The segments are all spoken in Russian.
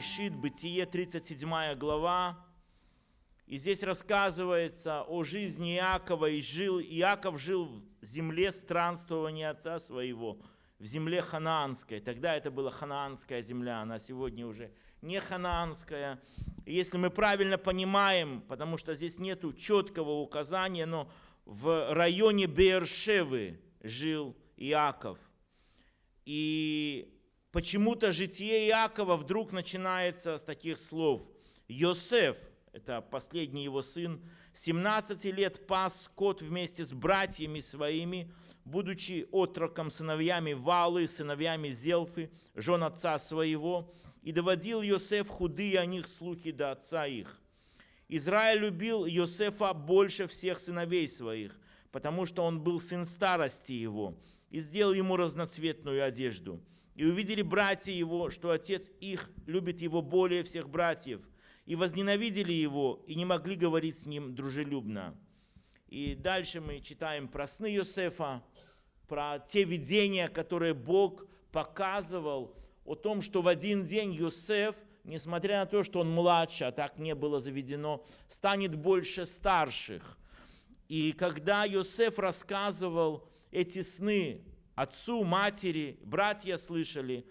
Берешит, Бытие, 37 глава. И здесь рассказывается о жизни Иакова. И жил, Иаков жил в земле странствования отца своего, в земле ханаанской. Тогда это была ханаанская земля, она сегодня уже не ханаанская. И если мы правильно понимаем, потому что здесь нет четкого указания, но в районе Бершевы жил Иаков. И почему-то житие Иакова вдруг начинается с таких слов. Йосеф, это последний его сын, 17 лет пас скот вместе с братьями своими, будучи отроком сыновьями Валы, сыновьями Зелфы, жен отца своего, и доводил Йосеф худые о них слухи до отца их. Израиль любил Йосефа больше всех сыновей своих, потому что он был сын старости его, и сделал ему разноцветную одежду. И увидели братья его, что отец их любит его более всех братьев, и возненавидели его, и не могли говорить с ним дружелюбно. И дальше мы читаем про сны Йосефа, про те видения, которые Бог показывал, о том, что в один день Йосеф, несмотря на то, что он младше, а так не было заведено, станет больше старших. И когда Йосеф рассказывал эти сны отцу, матери, братья слышали,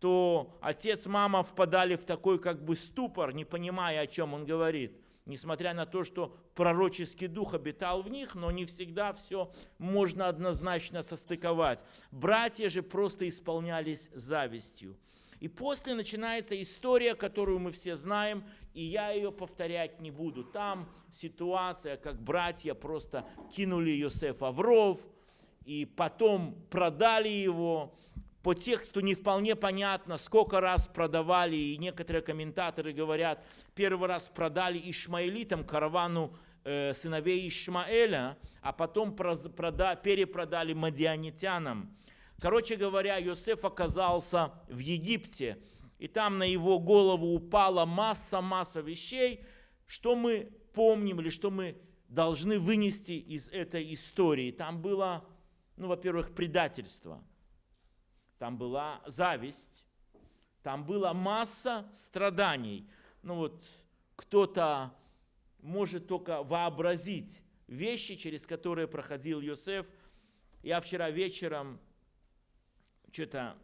то отец, мама впадали в такой как бы ступор, не понимая, о чем он говорит. Несмотря на то, что пророческий дух обитал в них, но не всегда все можно однозначно состыковать. Братья же просто исполнялись завистью. И после начинается история, которую мы все знаем, и я ее повторять не буду. Там ситуация, как братья просто кинули Йосефа в ров, и потом продали его. По тексту не вполне понятно, сколько раз продавали, и некоторые комментаторы говорят, первый раз продали ишмаэлитам, каравану э, сыновей Ишмаэля, а потом прода, перепродали мадианитянам. Короче говоря, Йосеф оказался в Египте, и там на его голову упала масса-масса вещей, что мы помним или что мы должны вынести из этой истории. Там было, ну, во-первых, предательство, там была зависть, там была масса страданий. Ну вот кто-то может только вообразить вещи, через которые проходил Йосеф. Я вчера вечером что-то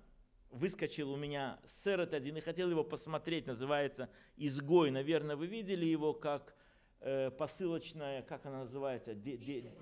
выскочил у меня сэрот один и хотел его посмотреть, называется «Изгой». Наверное, вы видели его как э, посылочная, как она называется? Де, де,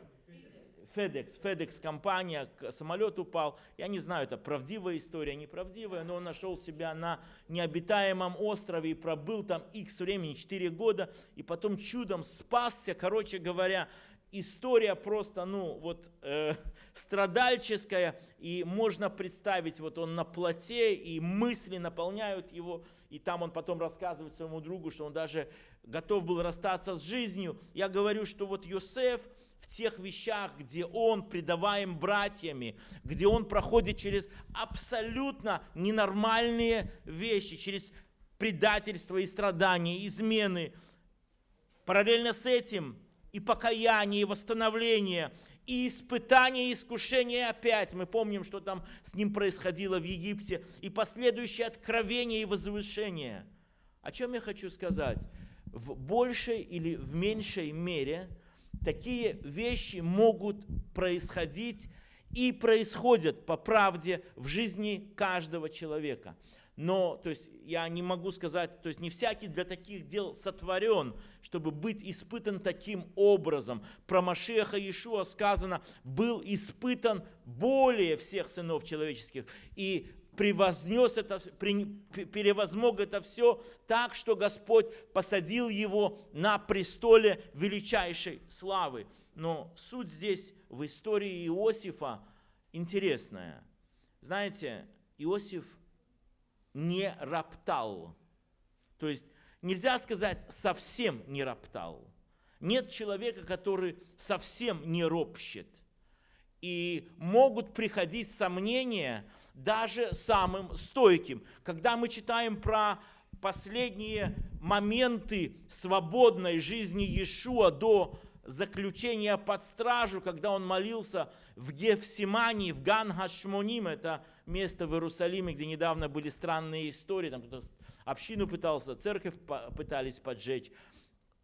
FedEx, FedEx компания, самолет упал. Я не знаю, это правдивая история, неправдивая, но он нашел себя на необитаемом острове и пробыл там X времени, 4 года, и потом чудом спасся, короче говоря, история просто, ну, вот э, страдальческая, и можно представить, вот он на плоте, и мысли наполняют его, и там он потом рассказывает своему другу, что он даже готов был расстаться с жизнью. Я говорю, что вот Йосеф в тех вещах, где он предаваем братьями, где он проходит через абсолютно ненормальные вещи, через предательство и страдания, измены, параллельно с этим – и покаяние, и восстановление, и испытание, и искушение опять. Мы помним, что там с ним происходило в Египте, и последующее откровение и возвышение. О чем я хочу сказать? В большей или в меньшей мере такие вещи могут происходить и происходят по правде в жизни каждого человека. Но, то есть, я не могу сказать, то есть, не всякий для таких дел сотворен, чтобы быть испытан таким образом. Про Машеха Иешуа сказано, был испытан более всех сынов человеческих. И превознес это, перевозмог это все так, что Господь посадил его на престоле величайшей славы. Но суть здесь в истории Иосифа интересная. Знаете, Иосиф не роптал. То есть нельзя сказать совсем не роптал. Нет человека, который совсем не ропщет. И могут приходить сомнения даже самым стойким. Когда мы читаем про последние моменты свободной жизни Иешуа до заключения под стражу, когда он молился в Гефсимании, в Ган-Хашмоним, это место в Иерусалиме, где недавно были странные истории, там кто-то общину пытался, церковь пытались поджечь.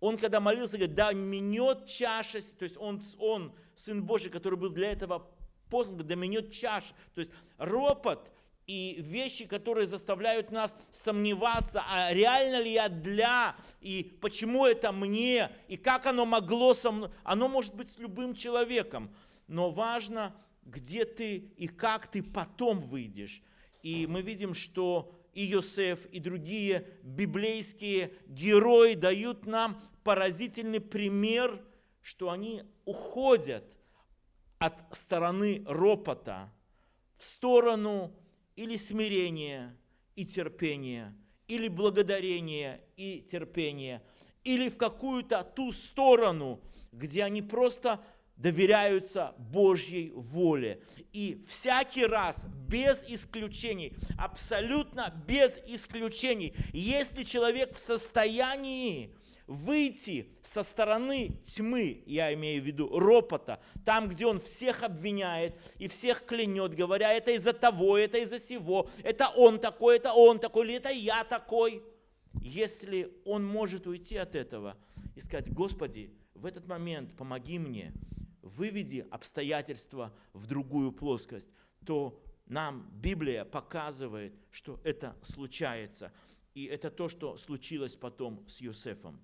Он когда молился, говорит, да минет чаша, то есть он, он, Сын Божий, который был для этого послан, да минет чаша. То есть ропот и вещи, которые заставляют нас сомневаться, а реально ли я для, и почему это мне, и как оно могло со мной. Оно может быть с любым человеком, но важно, где ты и как ты потом выйдешь. И мы видим, что и Йосеф, и другие библейские герои дают нам поразительный пример, что они уходят от стороны ропота в сторону или смирения и терпения, или благодарения и терпения, или в какую-то ту сторону, где они просто доверяются Божьей воле. И всякий раз, без исключений, абсолютно без исключений, если человек в состоянии выйти со стороны тьмы, я имею в виду ропота, там, где он всех обвиняет и всех клянет, говоря, это из-за того, это из-за сего, это он такой, это он такой, или это я такой. Если он может уйти от этого и сказать, Господи, в этот момент помоги мне, выведи обстоятельства в другую плоскость, то нам Библия показывает, что это случается. И это то, что случилось потом с Юсефом.